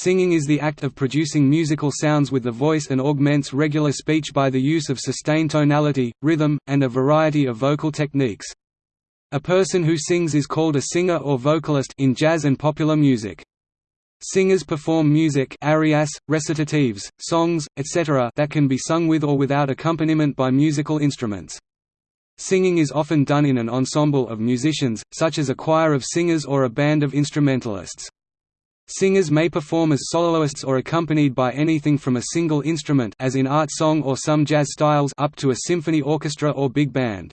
Singing is the act of producing musical sounds with the voice and augments regular speech by the use of sustained tonality, rhythm, and a variety of vocal techniques. A person who sings is called a singer or vocalist in jazz and popular music. Singers perform music arias, recitatives, songs, etc. that can be sung with or without accompaniment by musical instruments. Singing is often done in an ensemble of musicians, such as a choir of singers or a band of instrumentalists. Singers may perform as soloists or accompanied by anything from a single instrument as in art song or some jazz styles up to a symphony orchestra or big band.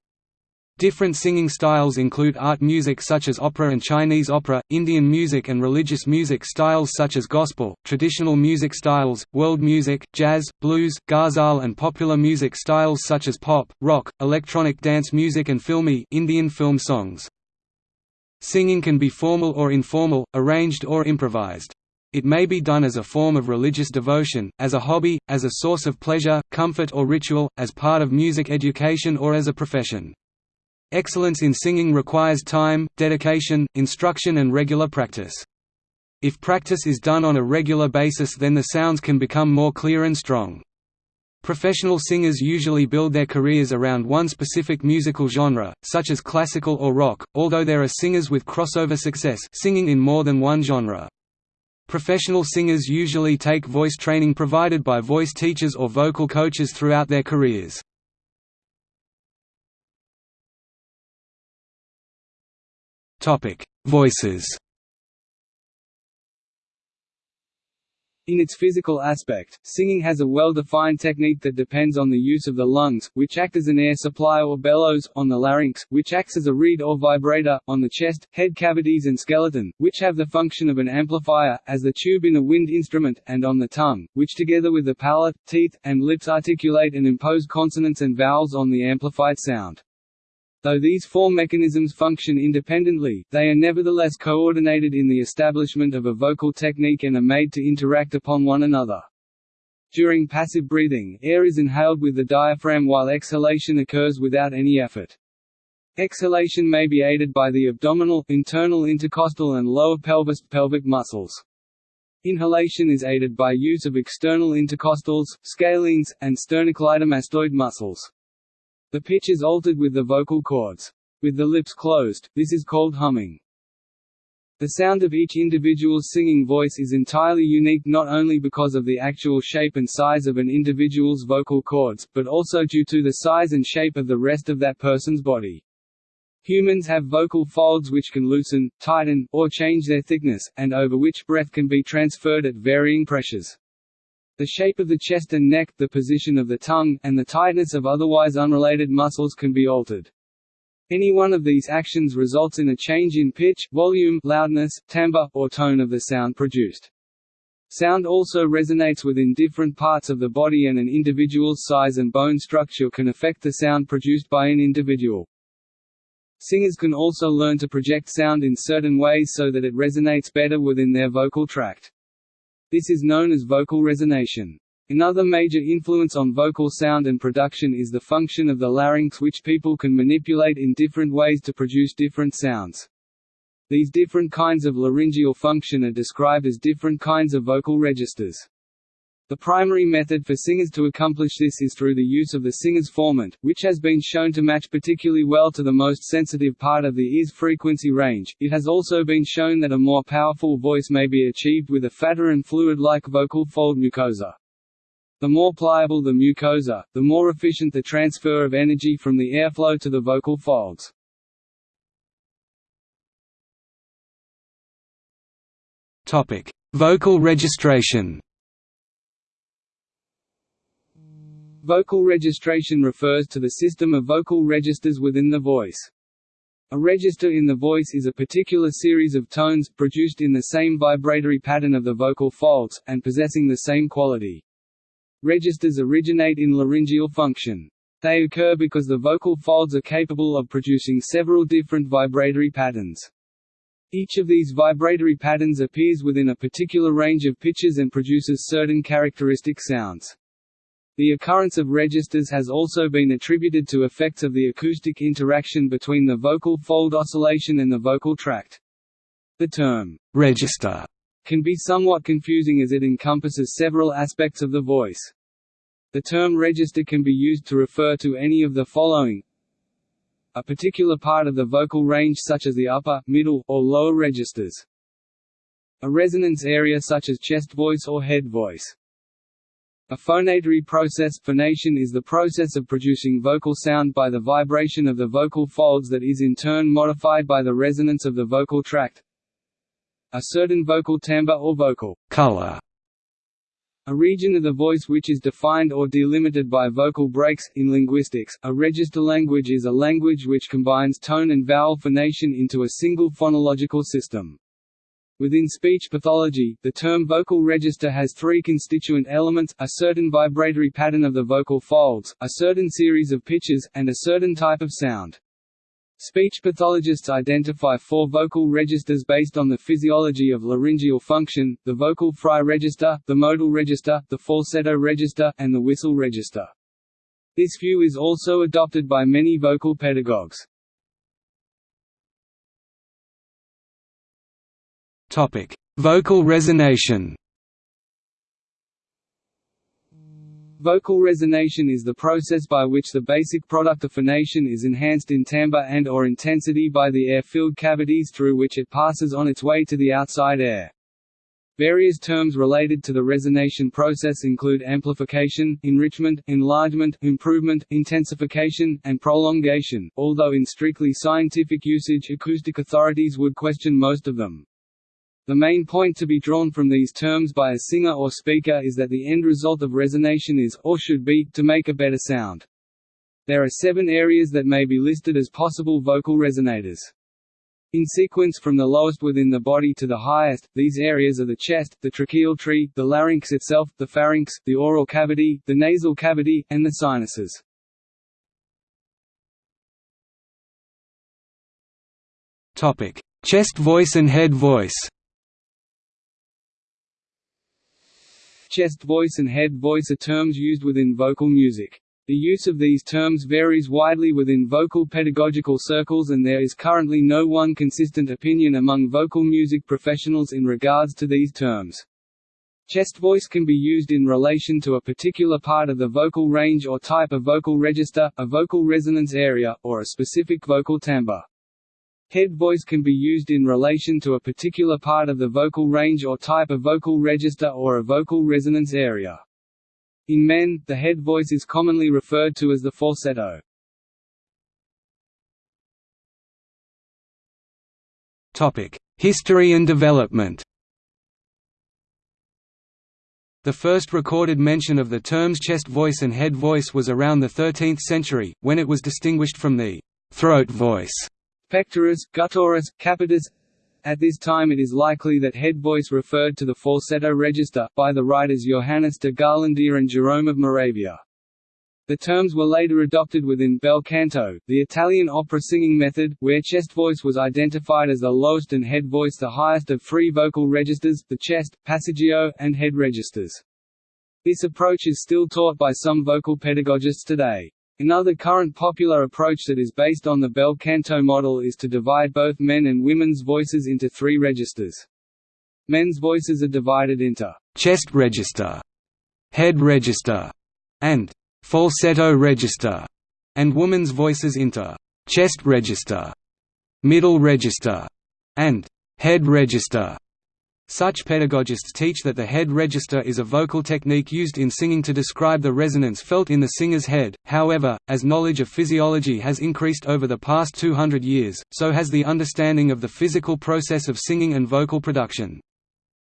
Different singing styles include art music such as opera and Chinese opera, Indian music and religious music styles such as gospel, traditional music styles, world music, jazz, blues, ghazal and popular music styles such as pop, rock, electronic dance music and filmi Indian film songs. Singing can be formal or informal, arranged or improvised. It may be done as a form of religious devotion, as a hobby, as a source of pleasure, comfort or ritual, as part of music education or as a profession. Excellence in singing requires time, dedication, instruction and regular practice. If practice is done on a regular basis then the sounds can become more clear and strong. Professional singers usually build their careers around one specific musical genre, such as classical or rock, although there are singers with crossover success singing in more than one genre. Professional singers usually take voice training provided by voice teachers or vocal coaches throughout their careers. Voices In its physical aspect, singing has a well-defined technique that depends on the use of the lungs, which act as an air supply or bellows, on the larynx, which acts as a reed or vibrator, on the chest, head cavities and skeleton, which have the function of an amplifier, as the tube in a wind instrument, and on the tongue, which together with the palate, teeth, and lips articulate and impose consonants and vowels on the amplified sound. Though these four mechanisms function independently, they are nevertheless coordinated in the establishment of a vocal technique and are made to interact upon one another. During passive breathing, air is inhaled with the diaphragm while exhalation occurs without any effort. Exhalation may be aided by the abdominal, internal intercostal and lower pelvis pelvic muscles. Inhalation is aided by use of external intercostals, scalenes, and sternocleidomastoid muscles. The pitch is altered with the vocal cords. With the lips closed, this is called humming. The sound of each individual's singing voice is entirely unique not only because of the actual shape and size of an individual's vocal cords, but also due to the size and shape of the rest of that person's body. Humans have vocal folds which can loosen, tighten, or change their thickness, and over which breath can be transferred at varying pressures. The shape of the chest and neck, the position of the tongue, and the tightness of otherwise unrelated muscles can be altered. Any one of these actions results in a change in pitch, volume, loudness, timbre, or tone of the sound produced. Sound also resonates within different parts of the body and an individual's size and bone structure can affect the sound produced by an individual. Singers can also learn to project sound in certain ways so that it resonates better within their vocal tract. This is known as vocal resonation. Another major influence on vocal sound and production is the function of the larynx which people can manipulate in different ways to produce different sounds. These different kinds of laryngeal function are described as different kinds of vocal registers. The primary method for singers to accomplish this is through the use of the singer's formant, which has been shown to match particularly well to the most sensitive part of the ear's frequency range. It has also been shown that a more powerful voice may be achieved with a fatter and fluid-like vocal fold mucosa. The more pliable the mucosa, the more efficient the transfer of energy from the airflow to the vocal folds. Topic: Vocal registration. Vocal registration refers to the system of vocal registers within the voice. A register in the voice is a particular series of tones, produced in the same vibratory pattern of the vocal folds, and possessing the same quality. Registers originate in laryngeal function. They occur because the vocal folds are capable of producing several different vibratory patterns. Each of these vibratory patterns appears within a particular range of pitches and produces certain characteristic sounds. The occurrence of registers has also been attributed to effects of the acoustic interaction between the vocal fold oscillation and the vocal tract. The term, register, can be somewhat confusing as it encompasses several aspects of the voice. The term register can be used to refer to any of the following a particular part of the vocal range such as the upper, middle, or lower registers. A resonance area such as chest voice or head voice. A phonatory process phonation is the process of producing vocal sound by the vibration of the vocal folds that is in turn modified by the resonance of the vocal tract. A certain vocal timbre or vocal color a region of the voice which is defined or delimited by vocal breaks. In linguistics, a register language is a language which combines tone and vowel phonation into a single phonological system. Within speech pathology, the term vocal register has three constituent elements, a certain vibratory pattern of the vocal folds, a certain series of pitches, and a certain type of sound. Speech pathologists identify four vocal registers based on the physiology of laryngeal function, the vocal fry register, the modal register, the falsetto register, and the whistle register. This view is also adopted by many vocal pedagogues. Topic: Vocal resonation. Vocal resonation is the process by which the basic product of phonation is enhanced in timbre and or intensity by the air-filled cavities through which it passes on its way to the outside air. Various terms related to the resonation process include amplification, enrichment, enlargement, improvement, intensification, and prolongation, although in strictly scientific usage acoustic authorities would question most of them. The main point to be drawn from these terms by a singer or speaker is that the end result of resonation is, or should be, to make a better sound. There are seven areas that may be listed as possible vocal resonators. In sequence from the lowest within the body to the highest, these areas are the chest, the tracheal tree, the larynx itself, the pharynx, the oral cavity, the nasal cavity, and the sinuses. Chest voice and head voice. Chest voice and head voice are terms used within vocal music. The use of these terms varies widely within vocal pedagogical circles and there is currently no one consistent opinion among vocal music professionals in regards to these terms. Chest voice can be used in relation to a particular part of the vocal range or type of vocal register, a vocal resonance area, or a specific vocal timbre. Head voice can be used in relation to a particular part of the vocal range or type of vocal register or a vocal resonance area. In men, the head voice is commonly referred to as the falsetto. History and development The first recorded mention of the terms chest voice and head voice was around the 13th century, when it was distinguished from the throat voice pectoris, gutturus, capitis. At this time it is likely that head voice referred to the falsetto register, by the writers Johannes de Garlandia and Jerome of Moravia. The terms were later adopted within bel canto, the Italian opera singing method, where chest voice was identified as the lowest and head voice the highest of three vocal registers, the chest, passaggio, and head registers. This approach is still taught by some vocal pedagogists today. Another current popular approach that is based on the bel canto model is to divide both men and women's voices into three registers. Men's voices are divided into chest register, head register, and falsetto register, and women's voices into chest register, middle register, and head register. Such pedagogists teach that the head register is a vocal technique used in singing to describe the resonance felt in the singer's head, however, as knowledge of physiology has increased over the past 200 years, so has the understanding of the physical process of singing and vocal production.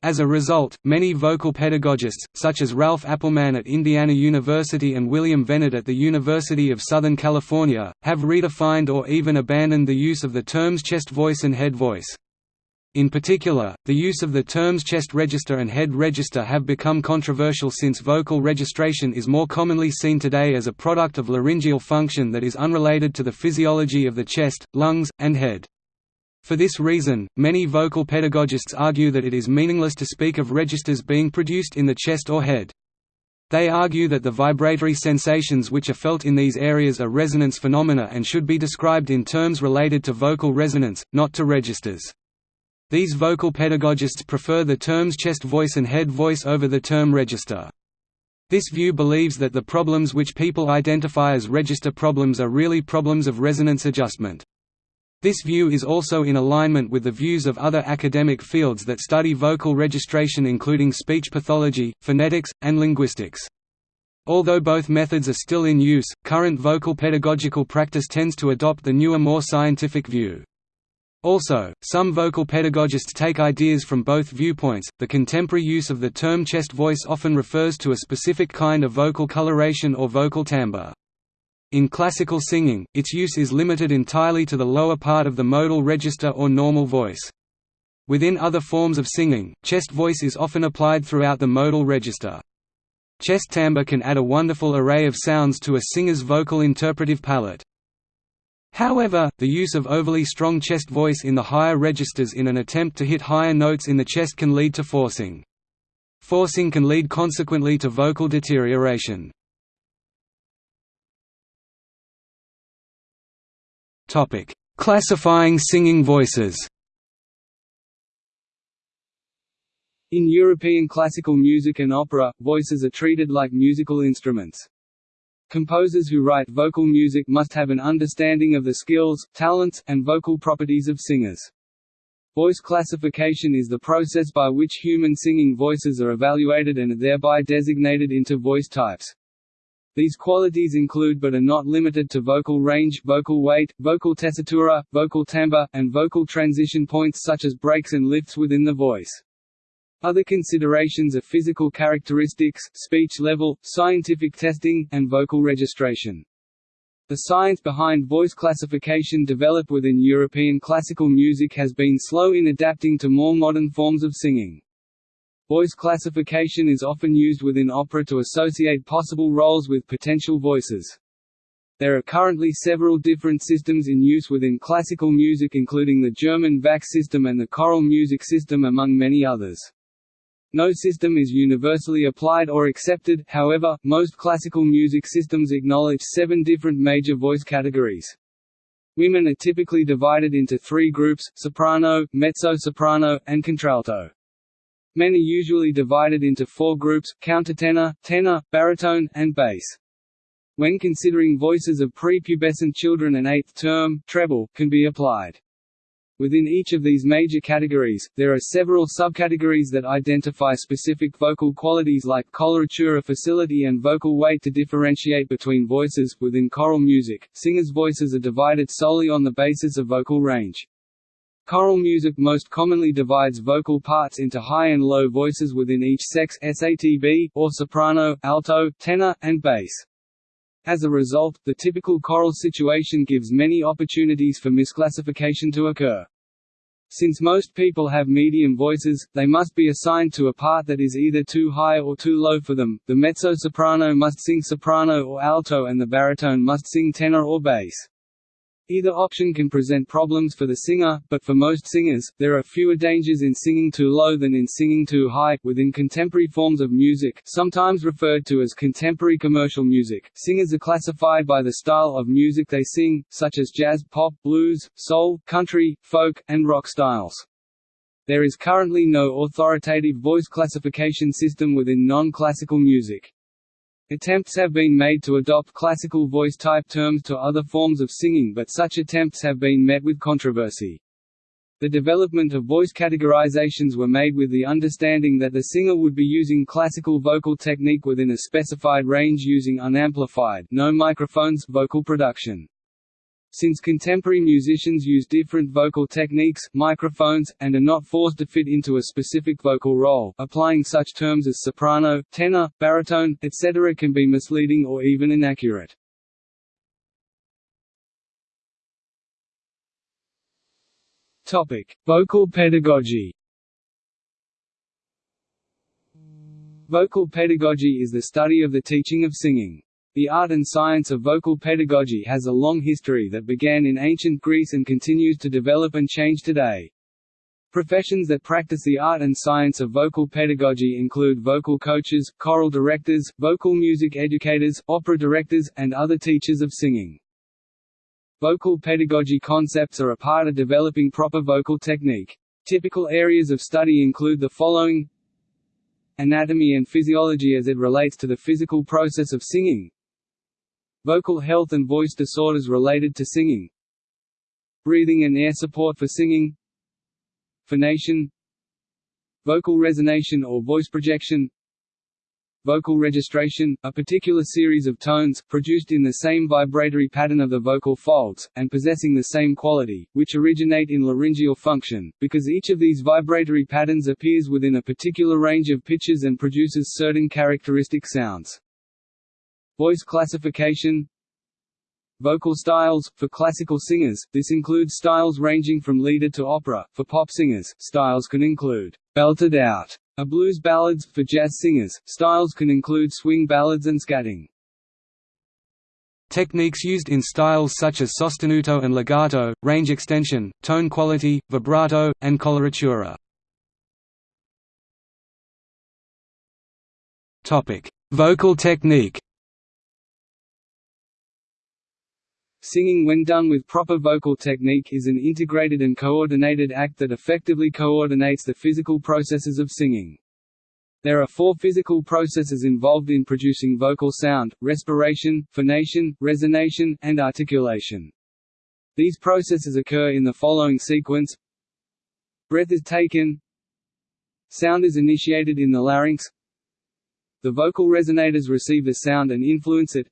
As a result, many vocal pedagogists, such as Ralph Appelman at Indiana University and William Vennard at the University of Southern California, have redefined or even abandoned the use of the terms chest voice and head voice. In particular, the use of the terms chest register and head register have become controversial since vocal registration is more commonly seen today as a product of laryngeal function that is unrelated to the physiology of the chest, lungs, and head. For this reason, many vocal pedagogists argue that it is meaningless to speak of registers being produced in the chest or head. They argue that the vibratory sensations which are felt in these areas are resonance phenomena and should be described in terms related to vocal resonance, not to registers. These vocal pedagogists prefer the terms chest voice and head voice over the term register. This view believes that the problems which people identify as register problems are really problems of resonance adjustment. This view is also in alignment with the views of other academic fields that study vocal registration including speech pathology, phonetics, and linguistics. Although both methods are still in use, current vocal pedagogical practice tends to adopt the newer more scientific view. Also, some vocal pedagogists take ideas from both viewpoints. The contemporary use of the term chest voice often refers to a specific kind of vocal coloration or vocal timbre. In classical singing, its use is limited entirely to the lower part of the modal register or normal voice. Within other forms of singing, chest voice is often applied throughout the modal register. Chest timbre can add a wonderful array of sounds to a singer's vocal interpretive palette. However, the use of overly strong chest voice in the higher registers in an attempt to hit higher notes in the chest can lead to forcing. Forcing can lead consequently to vocal deterioration. Classifying singing voices In European classical music and opera, voices are treated like musical instruments. Composers who write vocal music must have an understanding of the skills, talents, and vocal properties of singers. Voice classification is the process by which human singing voices are evaluated and thereby designated into voice types. These qualities include but are not limited to vocal range, vocal weight, vocal tessitura, vocal timbre, and vocal transition points such as breaks and lifts within the voice. Other considerations are physical characteristics, speech level, scientific testing, and vocal registration. The science behind voice classification developed within European classical music has been slow in adapting to more modern forms of singing. Voice classification is often used within opera to associate possible roles with potential voices. There are currently several different systems in use within classical music including the German Fach system and the choral music system among many others. No system is universally applied or accepted, however, most classical music systems acknowledge seven different major voice categories. Women are typically divided into three groups, soprano, mezzo-soprano, and contralto. Men are usually divided into four groups, countertenor, tenor, baritone, and bass. When considering voices of prepubescent children an eighth term, treble, can be applied. Within each of these major categories, there are several subcategories that identify specific vocal qualities like coloratura facility and vocal weight to differentiate between voices. Within choral music, singers' voices are divided solely on the basis of vocal range. Choral music most commonly divides vocal parts into high and low voices within each sex SATB, or soprano, alto, tenor, and bass. As a result, the typical choral situation gives many opportunities for misclassification to occur. Since most people have medium voices, they must be assigned to a part that is either too high or too low for them. The mezzo-soprano must sing soprano or alto and the baritone must sing tenor or bass. Either option can present problems for the singer, but for most singers, there are fewer dangers in singing too low than in singing too high. Within contemporary forms of music, sometimes referred to as contemporary commercial music, singers are classified by the style of music they sing, such as jazz, pop, blues, soul, country, folk, and rock styles. There is currently no authoritative voice classification system within non-classical music. Attempts have been made to adopt classical voice-type terms to other forms of singing but such attempts have been met with controversy. The development of voice categorizations were made with the understanding that the singer would be using classical vocal technique within a specified range using unamplified no microphones vocal production. Since contemporary musicians use different vocal techniques, microphones, and are not forced to fit into a specific vocal role, applying such terms as soprano, tenor, baritone, etc. can be misleading or even inaccurate. Topic: Vocal pedagogy. Vocal pedagogy is the study of the teaching of singing. The art and science of vocal pedagogy has a long history that began in ancient Greece and continues to develop and change today. Professions that practice the art and science of vocal pedagogy include vocal coaches, choral directors, vocal music educators, opera directors, and other teachers of singing. Vocal pedagogy concepts are a part of developing proper vocal technique. Typical areas of study include the following Anatomy and physiology as it relates to the physical process of singing Vocal health and voice disorders related to singing Breathing and air support for singing Phonation Vocal resonation or voice projection Vocal registration, a particular series of tones, produced in the same vibratory pattern of the vocal folds, and possessing the same quality, which originate in laryngeal function, because each of these vibratory patterns appears within a particular range of pitches and produces certain characteristic sounds. Voice classification Vocal styles For classical singers, this includes styles ranging from lieder to opera. For pop singers, styles can include belted out, a blues ballads. For jazz singers, styles can include swing ballads and scatting. Techniques used in styles such as sostenuto and legato, range extension, tone quality, vibrato, and coloratura. Vocal technique Singing when done with proper vocal technique is an integrated and coordinated act that effectively coordinates the physical processes of singing. There are four physical processes involved in producing vocal sound, respiration, phonation, resonation, and articulation. These processes occur in the following sequence Breath is taken Sound is initiated in the larynx The vocal resonators receive the sound and influence it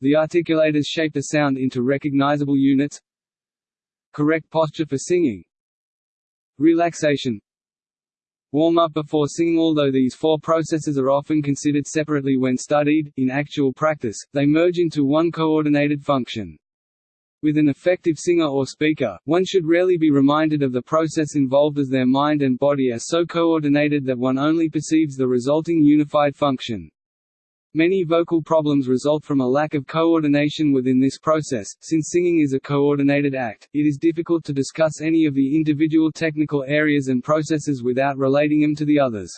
the articulators shape the sound into recognizable units Correct posture for singing Relaxation Warm-up before singing Although these four processes are often considered separately when studied, in actual practice, they merge into one coordinated function. With an effective singer or speaker, one should rarely be reminded of the process involved as their mind and body are so coordinated that one only perceives the resulting unified function. Many vocal problems result from a lack of coordination within this process. Since singing is a coordinated act, it is difficult to discuss any of the individual technical areas and processes without relating them to the others.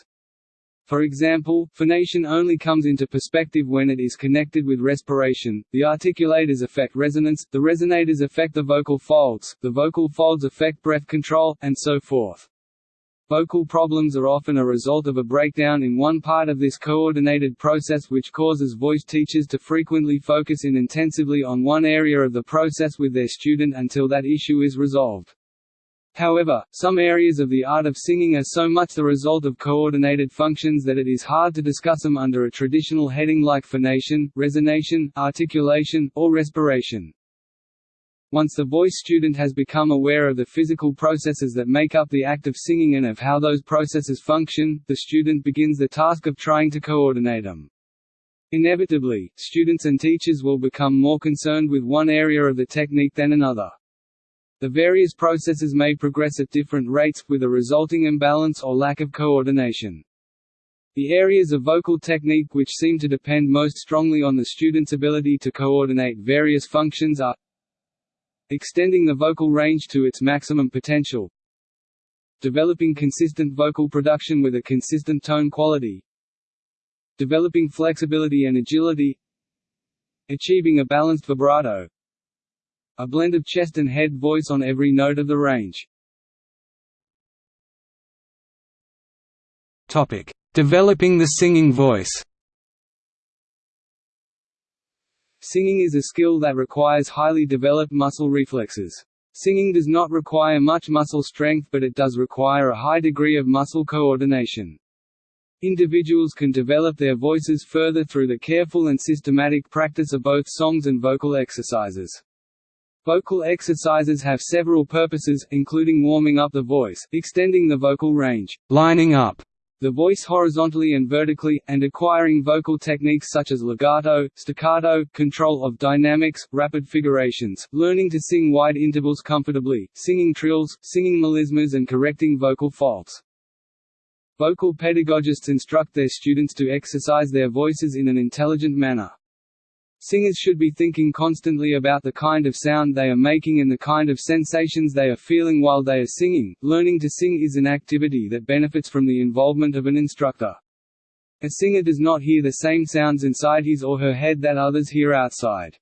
For example, phonation only comes into perspective when it is connected with respiration, the articulators affect resonance, the resonators affect the vocal folds, the vocal folds affect breath control, and so forth. Vocal problems are often a result of a breakdown in one part of this coordinated process which causes voice teachers to frequently focus in intensively on one area of the process with their student until that issue is resolved. However, some areas of the art of singing are so much the result of coordinated functions that it is hard to discuss them under a traditional heading like phonation, resonation, articulation, or respiration. Once the voice student has become aware of the physical processes that make up the act of singing and of how those processes function, the student begins the task of trying to coordinate them. Inevitably, students and teachers will become more concerned with one area of the technique than another. The various processes may progress at different rates, with a resulting imbalance or lack of coordination. The areas of vocal technique which seem to depend most strongly on the student's ability to coordinate various functions are extending the vocal range to its maximum potential. Developing consistent vocal production with a consistent tone quality. Developing flexibility and agility. Achieving a balanced vibrato. A blend of chest and head voice on every note of the range. Topic: Developing the singing voice. Singing is a skill that requires highly developed muscle reflexes. Singing does not require much muscle strength but it does require a high degree of muscle coordination. Individuals can develop their voices further through the careful and systematic practice of both songs and vocal exercises. Vocal exercises have several purposes, including warming up the voice, extending the vocal range, lining up the voice horizontally and vertically, and acquiring vocal techniques such as legato, staccato, control of dynamics, rapid figurations, learning to sing wide intervals comfortably, singing trills, singing melismas and correcting vocal faults. Vocal pedagogists instruct their students to exercise their voices in an intelligent manner. Singers should be thinking constantly about the kind of sound they are making and the kind of sensations they are feeling while they are singing. Learning to sing is an activity that benefits from the involvement of an instructor. A singer does not hear the same sounds inside his or her head that others hear outside.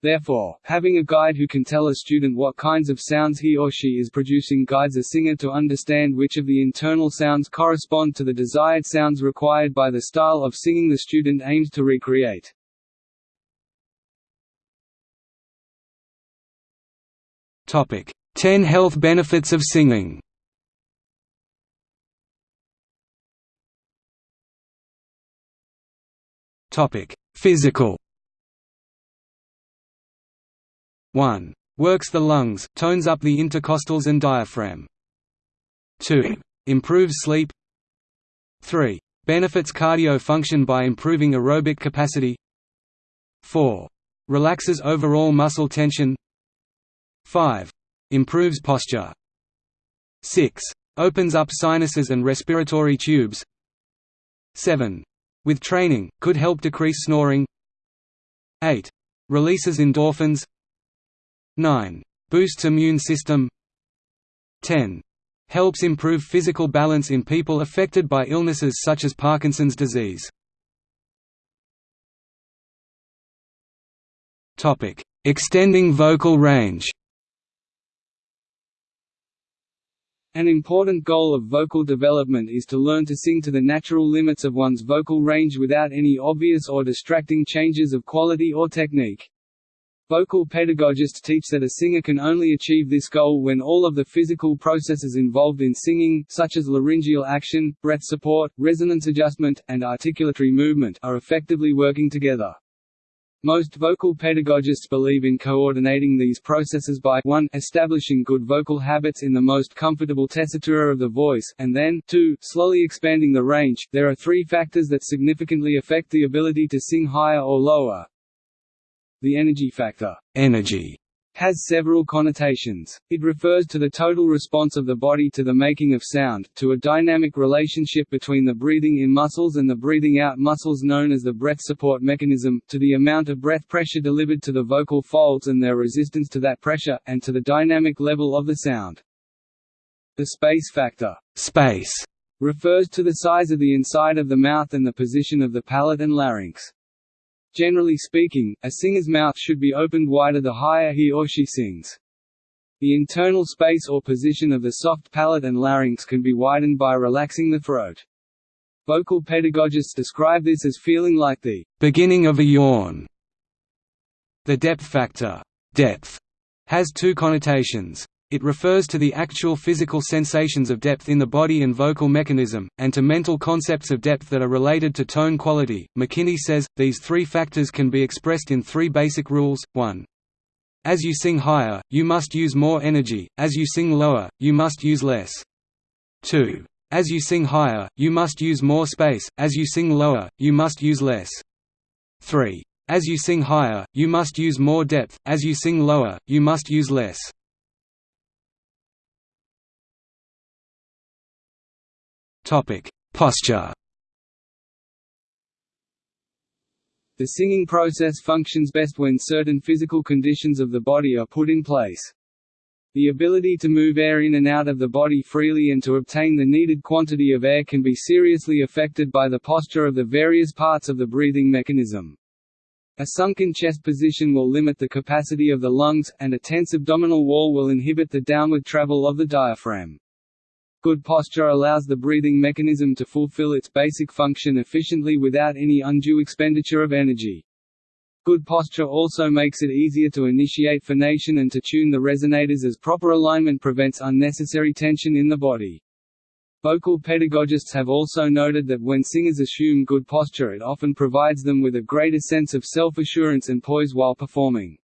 Therefore, having a guide who can tell a student what kinds of sounds he or she is producing guides a singer to understand which of the internal sounds correspond to the desired sounds required by the style of singing the student aims to recreate. Topic: 10 health benefits of singing. Topic: Physical 1. Works the lungs, tones up the intercostals and diaphragm. 2. Improves sleep 3. Benefits cardio function by improving aerobic capacity 4. Relaxes overall muscle tension 5. Improves posture 6. Opens up sinuses and respiratory tubes 7. With training, could help decrease snoring 8. Releases endorphins 9. Boosts immune system 10. Helps improve physical balance in people affected by illnesses such as Parkinson's disease. Extending vocal range An important goal of vocal development is to learn to sing to the natural limits of one's vocal range without any obvious or distracting changes of quality or technique. Vocal pedagogists teach that a singer can only achieve this goal when all of the physical processes involved in singing, such as laryngeal action, breath support, resonance adjustment, and articulatory movement, are effectively working together. Most vocal pedagogists believe in coordinating these processes by 1 establishing good vocal habits in the most comfortable tessitura of the voice, and then 2 slowly expanding the range. There are three factors that significantly affect the ability to sing higher or lower. The energy factor energy has several connotations. It refers to the total response of the body to the making of sound, to a dynamic relationship between the breathing in muscles and the breathing out muscles known as the breath support mechanism, to the amount of breath pressure delivered to the vocal folds and their resistance to that pressure, and to the dynamic level of the sound. The space factor space refers to the size of the inside of the mouth and the position of the palate and larynx. Generally speaking, a singer's mouth should be opened wider the higher he or she sings. The internal space or position of the soft palate and larynx can be widened by relaxing the throat. Vocal pedagogists describe this as feeling like the beginning of a yawn. The depth factor depth has two connotations. It refers to the actual physical sensations of depth in the body and vocal mechanism, and to mental concepts of depth that are related to tone quality. McKinney says, these three factors can be expressed in three basic rules 1. As you sing higher, you must use more energy, as you sing lower, you must use less. 2. As you sing higher, you must use more space, as you sing lower, you must use less. 3. As you sing higher, you must use more depth, as you sing lower, you must use less. Posture. The singing process functions best when certain physical conditions of the body are put in place. The ability to move air in and out of the body freely and to obtain the needed quantity of air can be seriously affected by the posture of the various parts of the breathing mechanism. A sunken chest position will limit the capacity of the lungs, and a tense abdominal wall will inhibit the downward travel of the diaphragm. Good posture allows the breathing mechanism to fulfill its basic function efficiently without any undue expenditure of energy. Good posture also makes it easier to initiate phonation and to tune the resonators as proper alignment prevents unnecessary tension in the body. Vocal pedagogists have also noted that when singers assume good posture it often provides them with a greater sense of self-assurance and poise while performing.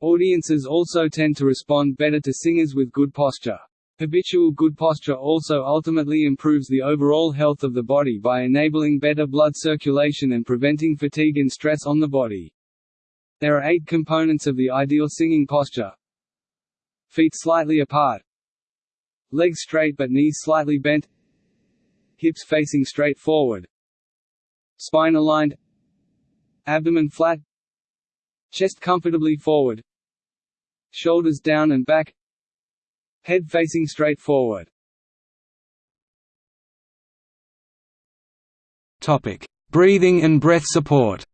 Audiences also tend to respond better to singers with good posture. Habitual good posture also ultimately improves the overall health of the body by enabling better blood circulation and preventing fatigue and stress on the body. There are eight components of the ideal singing posture. Feet slightly apart. Legs straight but knees slightly bent. Hips facing straight forward. Spine aligned. Abdomen flat. Chest comfortably forward. Shoulders down and back Head facing straight forward. Topic: Breathing and breath support.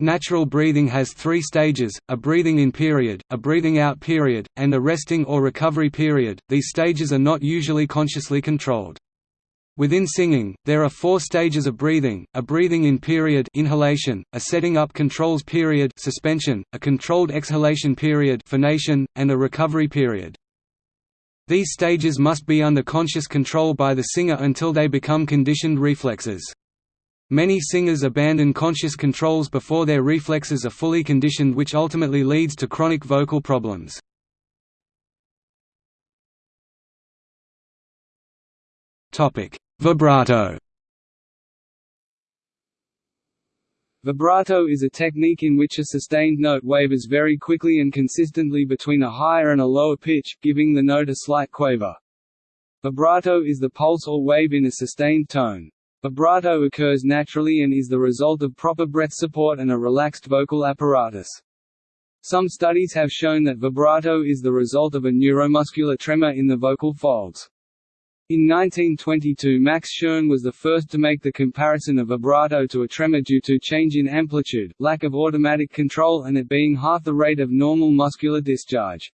Natural breathing has three stages, a breathing in period, a breathing out period, and a resting or recovery period. These stages are not usually consciously controlled. Within singing, there are four stages of breathing, a breathing in period inhalation, a setting up controls period suspension, a controlled exhalation period phonation, and a recovery period. These stages must be under conscious control by the singer until they become conditioned reflexes. Many singers abandon conscious controls before their reflexes are fully conditioned which ultimately leads to chronic vocal problems. Vibrato Vibrato is a technique in which a sustained note wavers very quickly and consistently between a higher and a lower pitch, giving the note a slight quaver. Vibrato is the pulse or wave in a sustained tone. Vibrato occurs naturally and is the result of proper breath support and a relaxed vocal apparatus. Some studies have shown that vibrato is the result of a neuromuscular tremor in the vocal folds. In 1922 Max Schoen was the first to make the comparison of vibrato to a tremor due to change in amplitude, lack of automatic control and it being half the rate of normal muscular discharge.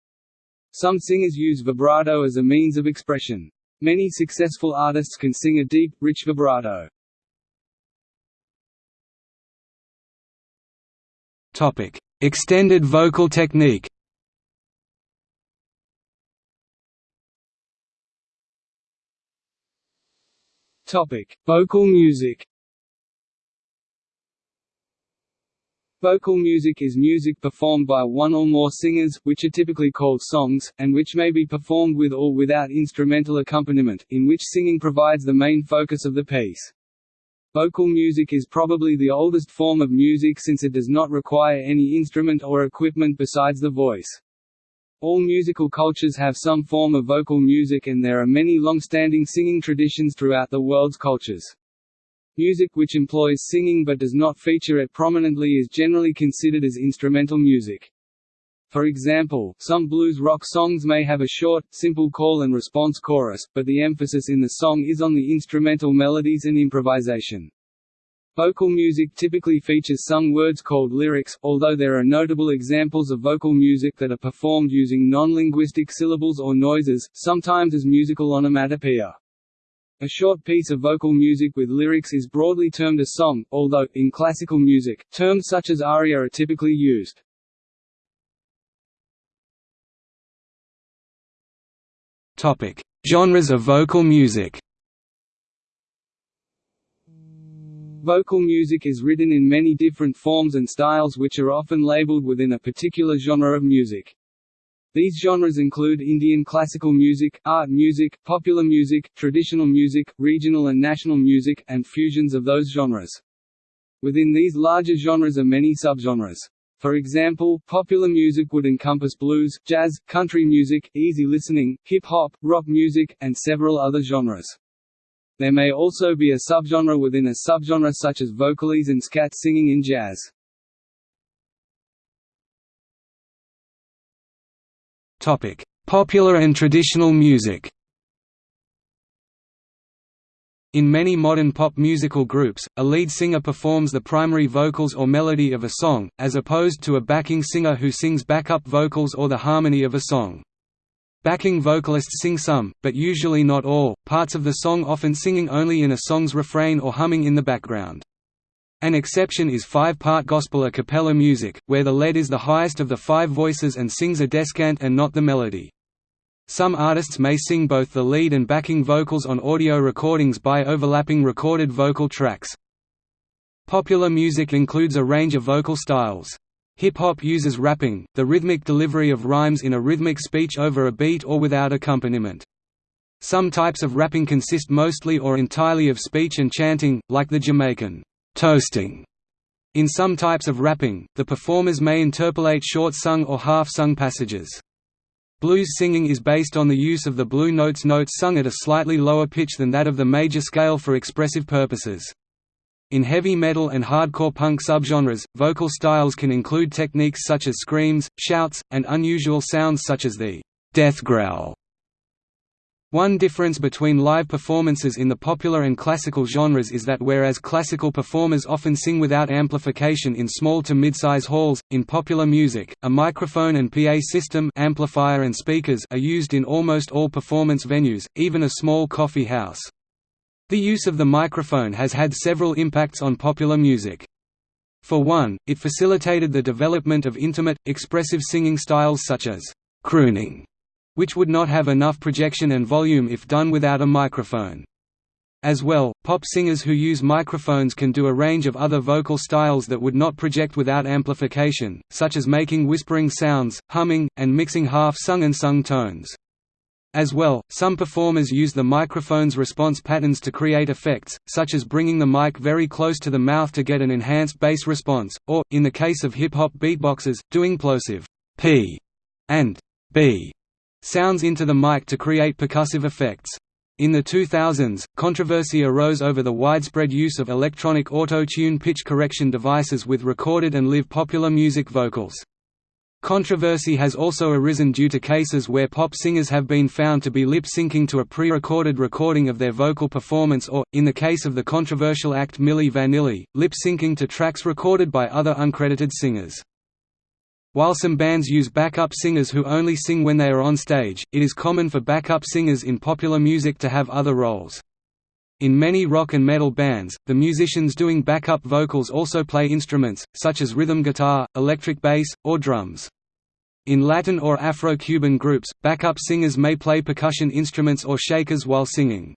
Some singers use vibrato as a means of expression. Many successful artists can sing a deep, rich vibrato. Extended vocal technique. Topic: Vocal music. Vocal music is music performed by one or more singers, which are typically called songs, and which may be performed with or without instrumental accompaniment, in which singing provides the main focus of the piece. Vocal music is probably the oldest form of music since it does not require any instrument or equipment besides the voice. All musical cultures have some form of vocal music and there are many long-standing singing traditions throughout the world's cultures. Music which employs singing but does not feature it prominently is generally considered as instrumental music. For example, some blues rock songs may have a short, simple call and response chorus, but the emphasis in the song is on the instrumental melodies and improvisation. Vocal music typically features sung words called lyrics, although there are notable examples of vocal music that are performed using non-linguistic syllables or noises, sometimes as musical onomatopoeia. A short piece of vocal music with lyrics is broadly termed a song, although, in classical music, terms such as aria are typically used. Genres of vocal music. Vocal music is written in many different forms and styles which are often labeled within a particular genre of music. These genres include Indian classical music, art music, popular music, traditional music, regional and national music, and fusions of those genres. Within these larger genres are many subgenres. For example, popular music would encompass blues, jazz, country music, easy listening, hip-hop, rock music, and several other genres. There may also be a subgenre within a subgenre such as vocalese and scat singing in jazz. Topic: Popular and traditional music. In many modern pop musical groups, a lead singer performs the primary vocals or melody of a song, as opposed to a backing singer who sings backup vocals or the harmony of a song. Backing vocalists sing some, but usually not all, parts of the song often singing only in a song's refrain or humming in the background. An exception is five-part gospel a cappella music, where the lead is the highest of the five voices and sings a descant and not the melody. Some artists may sing both the lead and backing vocals on audio recordings by overlapping recorded vocal tracks. Popular music includes a range of vocal styles. Hip-hop uses rapping, the rhythmic delivery of rhymes in a rhythmic speech over a beat or without accompaniment. Some types of rapping consist mostly or entirely of speech and chanting, like the Jamaican toasting. In some types of rapping, the performers may interpolate short-sung or half-sung passages. Blues singing is based on the use of the blue notes notes sung at a slightly lower pitch than that of the major scale for expressive purposes. In heavy metal and hardcore punk subgenres, vocal styles can include techniques such as screams, shouts, and unusual sounds such as the death growl. One difference between live performances in the popular and classical genres is that whereas classical performers often sing without amplification in small to mid-size halls, in popular music, a microphone and PA system amplifier and speakers are used in almost all performance venues, even a small coffee house. The use of the microphone has had several impacts on popular music. For one, it facilitated the development of intimate, expressive singing styles such as crooning which would not have enough projection and volume if done without a microphone. As well, pop singers who use microphones can do a range of other vocal styles that would not project without amplification, such as making whispering sounds, humming, and mixing half-sung and sung tones. As well, some performers use the microphone's response patterns to create effects, such as bringing the mic very close to the mouth to get an enhanced bass response, or, in the case of hip-hop beatboxers, doing plosive p and b sounds into the mic to create percussive effects. In the 2000s, controversy arose over the widespread use of electronic auto-tune pitch correction devices with recorded and live popular music vocals. Controversy has also arisen due to cases where pop singers have been found to be lip-syncing to a pre-recorded recording of their vocal performance or, in the case of the controversial act Milli Vanilli, lip-syncing to tracks recorded by other uncredited singers. While some bands use backup singers who only sing when they are on stage, it is common for backup singers in popular music to have other roles. In many rock and metal bands, the musicians doing backup vocals also play instruments, such as rhythm guitar, electric bass, or drums. In Latin or Afro-Cuban groups, backup singers may play percussion instruments or shakers while singing.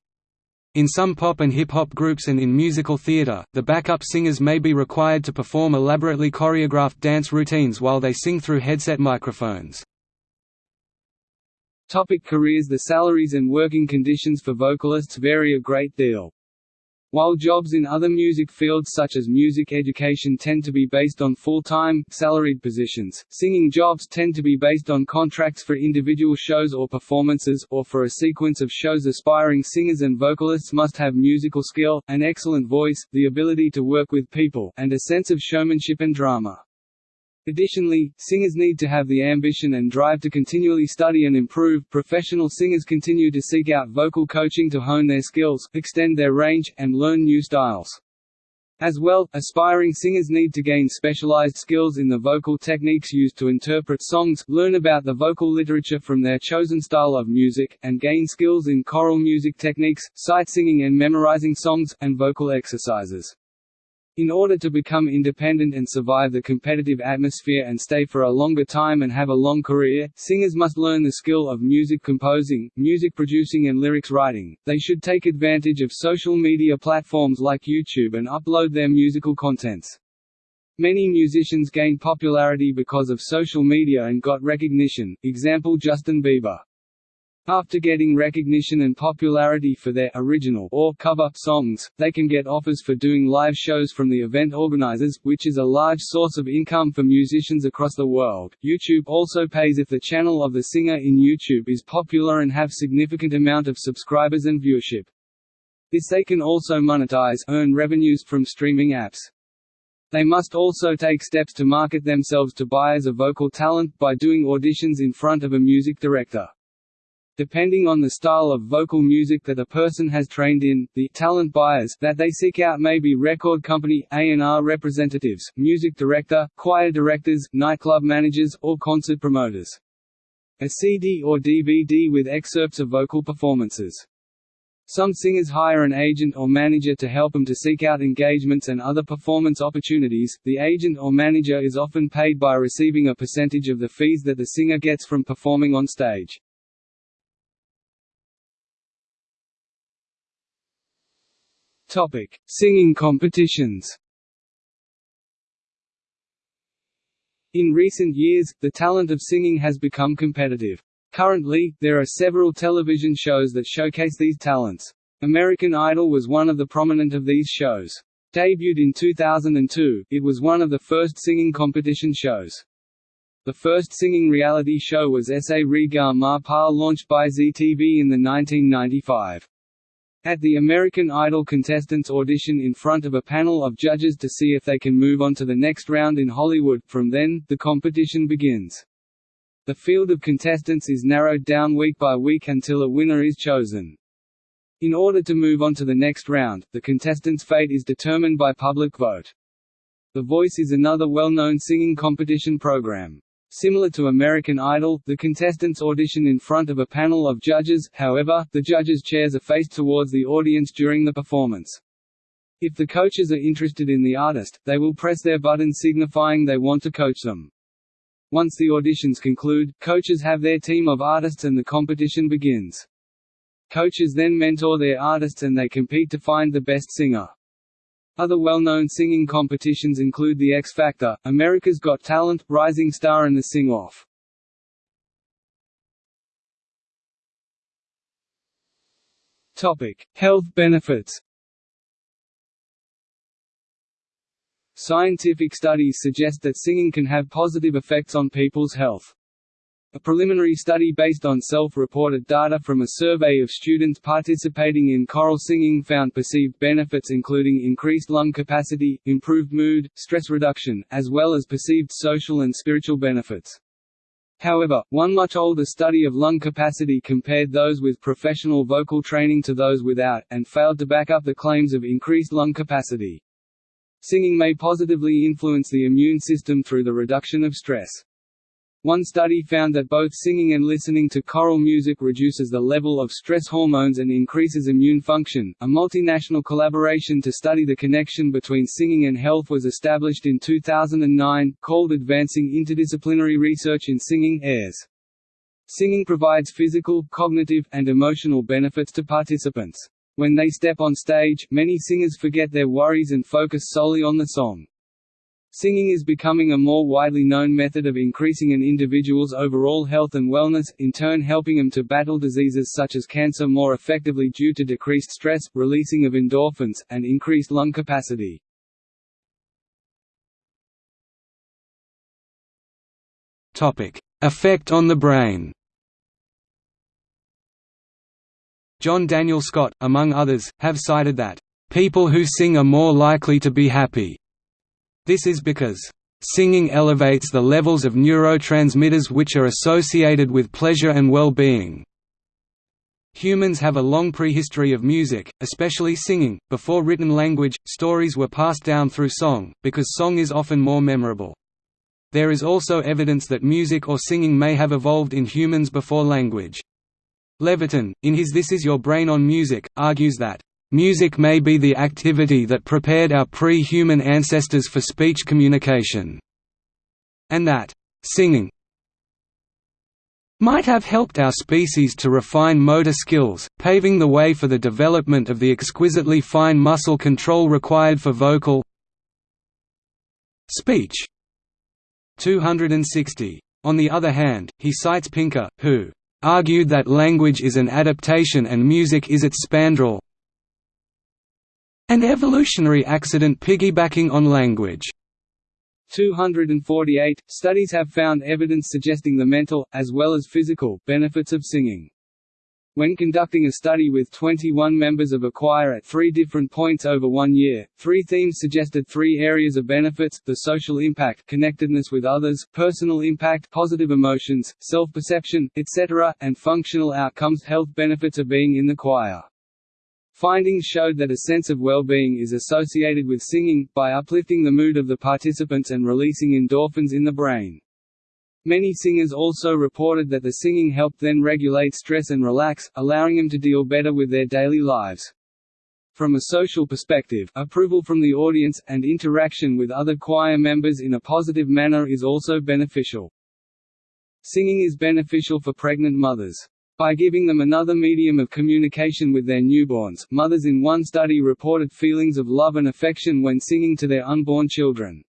In some pop and hip-hop groups and in musical theater, the backup singers may be required to perform elaborately choreographed dance routines while they sing through headset microphones. Topic careers The salaries and working conditions for vocalists vary a great deal. While jobs in other music fields such as music education tend to be based on full-time, salaried positions, singing jobs tend to be based on contracts for individual shows or performances, or for a sequence of shows aspiring singers and vocalists must have musical skill, an excellent voice, the ability to work with people, and a sense of showmanship and drama. Additionally, singers need to have the ambition and drive to continually study and improve. Professional singers continue to seek out vocal coaching to hone their skills, extend their range, and learn new styles. As well, aspiring singers need to gain specialized skills in the vocal techniques used to interpret songs, learn about the vocal literature from their chosen style of music, and gain skills in choral music techniques, sight singing and memorizing songs, and vocal exercises. In order to become independent and survive the competitive atmosphere and stay for a longer time and have a long career, singers must learn the skill of music composing, music producing and lyrics writing. They should take advantage of social media platforms like YouTube and upload their musical contents. Many musicians gained popularity because of social media and got recognition, example Justin Bieber. After getting recognition and popularity for their original or cover songs, they can get offers for doing live shows from the event organizers, which is a large source of income for musicians across the world. YouTube also pays if the channel of the singer in YouTube is popular and have significant amount of subscribers and viewership. This they can also monetize earn revenues from streaming apps. They must also take steps to market themselves to buyers of vocal talent, by doing auditions in front of a music director. Depending on the style of vocal music that a person has trained in, the talent buyers that they seek out may be record company, A&R representatives, music director, choir directors, nightclub managers, or concert promoters. A CD or DVD with excerpts of vocal performances. Some singers hire an agent or manager to help them to seek out engagements and other performance opportunities. The agent or manager is often paid by receiving a percentage of the fees that the singer gets from performing on stage. Topic: Singing competitions. In recent years, the talent of singing has become competitive. Currently, there are several television shows that showcase these talents. American Idol was one of the prominent of these shows. Debuted in 2002, it was one of the first singing competition shows. The first singing reality show was Sa Re Ga Ma Pa launched by Zee TV in the 1995. At the American Idol contestants audition in front of a panel of judges to see if they can move on to the next round in Hollywood, from then, the competition begins. The field of contestants is narrowed down week by week until a winner is chosen. In order to move on to the next round, the contestant's fate is determined by public vote. The Voice is another well-known singing competition program. Similar to American Idol, the contestants audition in front of a panel of judges, however, the judges' chairs are faced towards the audience during the performance. If the coaches are interested in the artist, they will press their button signifying they want to coach them. Once the auditions conclude, coaches have their team of artists and the competition begins. Coaches then mentor their artists and they compete to find the best singer. Other well-known singing competitions include The X Factor, America's Got Talent, Rising Star and The Sing Off. Topic: Health benefits. Scientific studies suggest that singing can have positive effects on people's health. A preliminary study based on self-reported data from a survey of students participating in choral singing found perceived benefits including increased lung capacity, improved mood, stress reduction, as well as perceived social and spiritual benefits. However, one much older study of lung capacity compared those with professional vocal training to those without, and failed to back up the claims of increased lung capacity. Singing may positively influence the immune system through the reduction of stress. One study found that both singing and listening to choral music reduces the level of stress hormones and increases immune function. A multinational collaboration to study the connection between singing and health was established in 2009, called Advancing Interdisciplinary Research in Singing (AIRS). Singing provides physical, cognitive, and emotional benefits to participants. When they step on stage, many singers forget their worries and focus solely on the song. Singing is becoming a more widely known method of increasing an individual's overall health and wellness, in turn helping them to battle diseases such as cancer more effectively due to decreased stress, releasing of endorphins, and increased lung capacity. Effect on the brain John Daniel Scott, among others, have cited that, "...people who sing are more likely to be happy." This is because, "...singing elevates the levels of neurotransmitters which are associated with pleasure and well-being." Humans have a long prehistory of music, especially singing. Before written language, stories were passed down through song, because song is often more memorable. There is also evidence that music or singing may have evolved in humans before language. Levitin, in his This Is Your Brain on Music, argues that, "...music may be the activity that prepared our pre-human ancestors for speech communication," and that, "...singing might have helped our species to refine motor skills, paving the way for the development of the exquisitely fine muscle control required for vocal speech." 260. On the other hand, he cites Pinker, who argued that language is an adaptation and music is its spandrel an evolutionary accident piggybacking on language. 248. Studies have found evidence suggesting the mental, as well as physical, benefits of singing. When conducting a study with 21 members of a choir at three different points over one year, three themes suggested three areas of benefits, the social impact connectedness with others, personal impact positive emotions, self-perception, etc., and functional outcomes health benefits of being in the choir. Findings showed that a sense of well-being is associated with singing, by uplifting the mood of the participants and releasing endorphins in the brain. Many singers also reported that the singing helped them regulate stress and relax, allowing them to deal better with their daily lives. From a social perspective, approval from the audience, and interaction with other choir members in a positive manner is also beneficial. Singing is beneficial for pregnant mothers. By giving them another medium of communication with their newborns, mothers in one study reported feelings of love and affection when singing to their unborn children.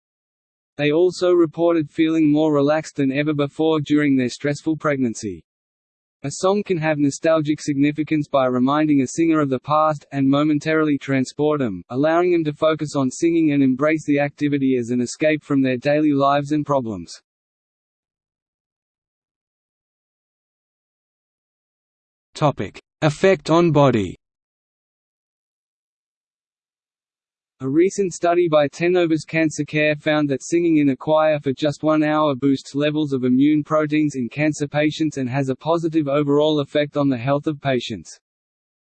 They also reported feeling more relaxed than ever before during their stressful pregnancy. A song can have nostalgic significance by reminding a singer of the past, and momentarily transport them, allowing them to focus on singing and embrace the activity as an escape from their daily lives and problems. Effect on body A recent study by Tenovus Cancer Care found that singing in a choir for just one hour boosts levels of immune proteins in cancer patients and has a positive overall effect on the health of patients.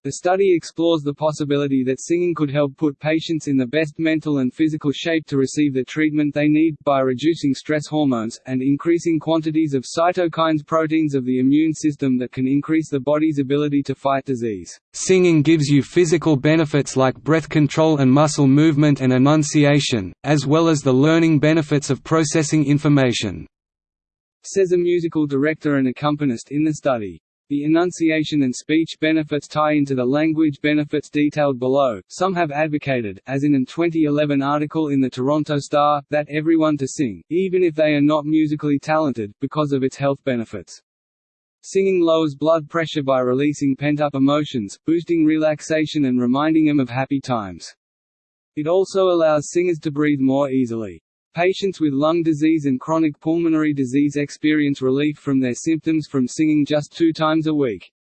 The study explores the possibility that singing could help put patients in the best mental and physical shape to receive the treatment they need, by reducing stress hormones, and increasing quantities of cytokines proteins of the immune system that can increase the body's ability to fight disease. Singing gives you physical benefits like breath control and muscle movement and enunciation, as well as the learning benefits of processing information, says a musical director and accompanist in the study. The enunciation and speech benefits tie into the language benefits detailed below. Some have advocated, as in an 2011 article in the Toronto Star, that everyone to sing, even if they are not musically talented, because of its health benefits. Singing lowers blood pressure by releasing pent-up emotions, boosting relaxation and reminding them of happy times. It also allows singers to breathe more easily. Patients with lung disease and chronic pulmonary disease experience relief from their symptoms from singing just two times a week.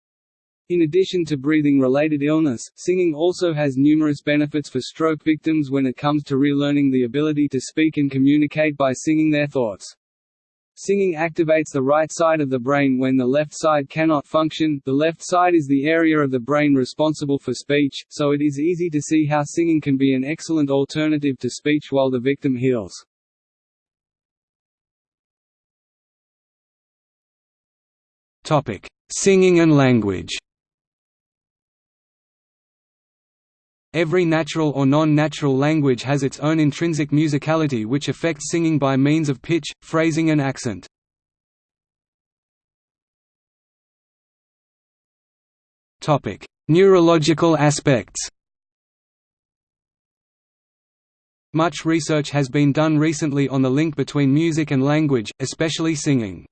In addition to breathing-related illness, singing also has numerous benefits for stroke victims when it comes to relearning the ability to speak and communicate by singing their thoughts. Singing activates the right side of the brain when the left side cannot function the left side is the area of the brain responsible for speech, so it is easy to see how singing can be an excellent alternative to speech while the victim heals. Topic: Singing and language. Every natural or non-natural language has its own intrinsic musicality which affects singing by means of pitch, phrasing and accent. Topic: Neurological aspects. Much research has been done recently on the link between music and language, especially singing.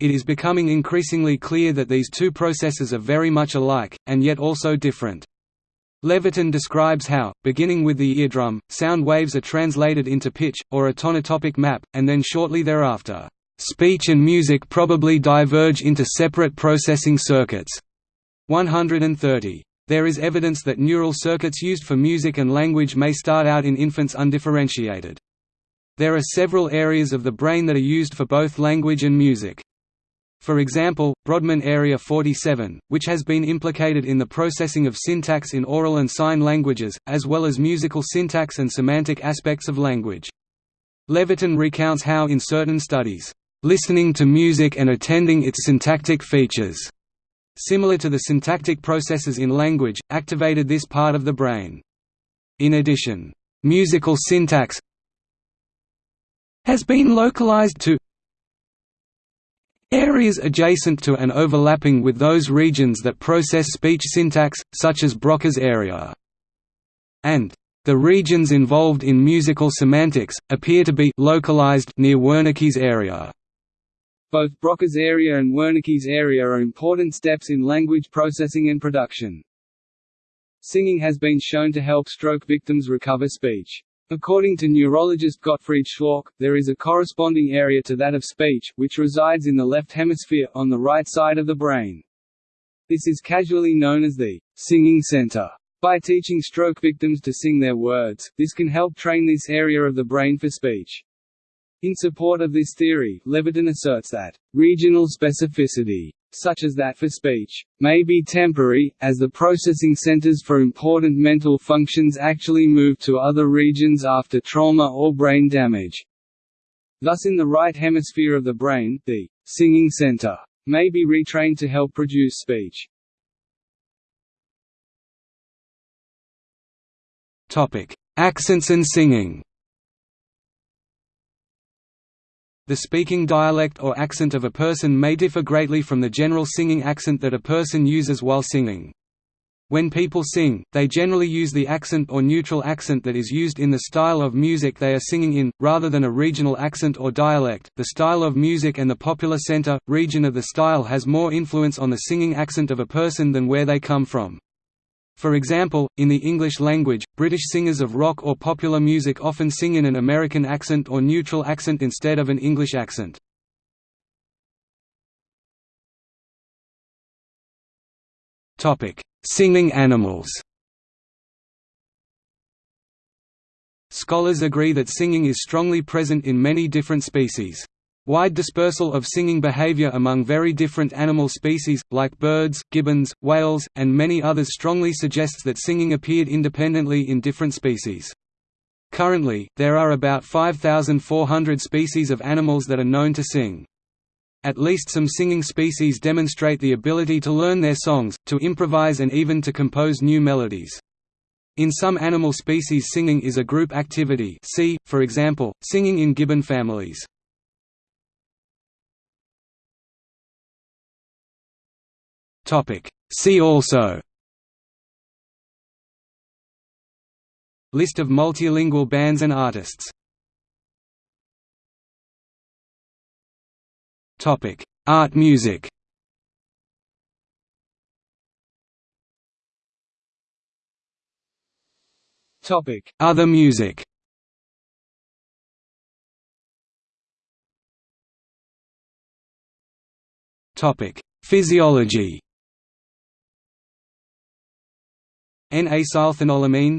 It is becoming increasingly clear that these two processes are very much alike, and yet also different. Levitin describes how, beginning with the eardrum, sound waves are translated into pitch, or a tonotopic map, and then shortly thereafter, "...speech and music probably diverge into separate processing circuits." 130. There is evidence that neural circuits used for music and language may start out in infants undifferentiated. There are several areas of the brain that are used for both language and music. For example, Brodmann Area 47, which has been implicated in the processing of syntax in oral and sign languages, as well as musical syntax and semantic aspects of language. Levitin recounts how in certain studies, "...listening to music and attending its syntactic features," similar to the syntactic processes in language, activated this part of the brain. In addition, musical syntax has been localized to Areas adjacent to and overlapping with those regions that process speech syntax, such as Broca's area. And the regions involved in musical semantics, appear to be localized near Wernicke's area. Both Broca's area and Wernicke's area are important steps in language processing and production. Singing has been shown to help stroke victims recover speech. According to neurologist Gottfried Schlaug, there is a corresponding area to that of speech, which resides in the left hemisphere, on the right side of the brain. This is casually known as the singing center. By teaching stroke victims to sing their words, this can help train this area of the brain for speech. In support of this theory, Levitin asserts that regional specificity such as that for speech, may be temporary, as the processing centers for important mental functions actually move to other regions after trauma or brain damage. Thus in the right hemisphere of the brain, the «singing center» may be retrained to help produce speech. Accents and singing The speaking dialect or accent of a person may differ greatly from the general singing accent that a person uses while singing. When people sing, they generally use the accent or neutral accent that is used in the style of music they are singing in, rather than a regional accent or dialect. The style of music and the popular center, region of the style has more influence on the singing accent of a person than where they come from. For example, in the English language, British singers of rock or popular music often sing in an American accent or neutral accent instead of an English accent. Singing animals Scholars agree that singing is strongly present in many different species. Wide dispersal of singing behavior among very different animal species, like birds, gibbons, whales, and many others strongly suggests that singing appeared independently in different species. Currently, there are about 5,400 species of animals that are known to sing. At least some singing species demonstrate the ability to learn their songs, to improvise and even to compose new melodies. In some animal species singing is a group activity see, for example, singing in gibbon families. See also. List of multilingual bands and artists. Topic: Art music. Topic: Other music. Topic: Physiology N-acylphenolalamine